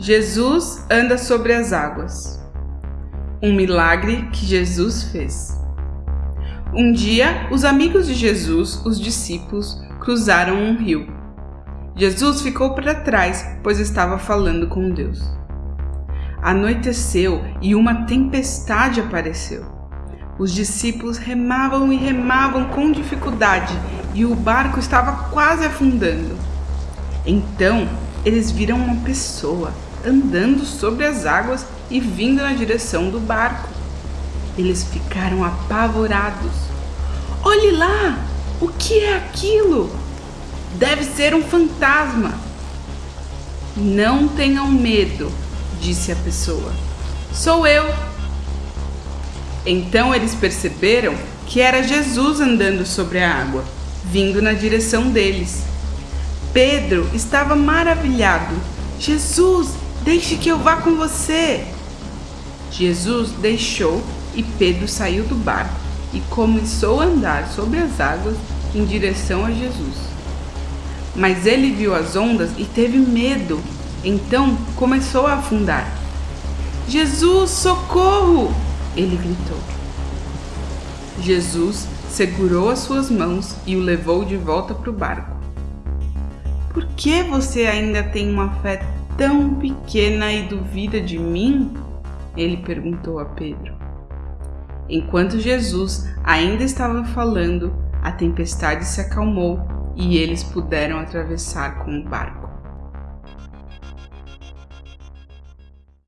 Jesus anda sobre as águas. Um milagre que Jesus fez. Um dia, os amigos de Jesus, os discípulos, cruzaram um rio. Jesus ficou para trás, pois estava falando com Deus. Anoiteceu e uma tempestade apareceu. Os discípulos remavam e remavam com dificuldade e o barco estava quase afundando. Então, eles viram uma pessoa andando sobre as águas e vindo na direção do barco. Eles ficaram apavorados. Olhe lá! O que é aquilo? Deve ser um fantasma. Não tenham medo, disse a pessoa. Sou eu. Então eles perceberam que era Jesus andando sobre a água, vindo na direção deles. Pedro estava maravilhado. Jesus, Deixe que eu vá com você. Jesus deixou e Pedro saiu do barco e começou a andar sobre as águas em direção a Jesus. Mas ele viu as ondas e teve medo, então começou a afundar. Jesus, socorro! Ele gritou. Jesus segurou as suas mãos e o levou de volta para o barco. Por que você ainda tem uma fé tão pequena e duvida de mim? Ele perguntou a Pedro. Enquanto Jesus ainda estava falando, a tempestade se acalmou e eles puderam atravessar com o barco.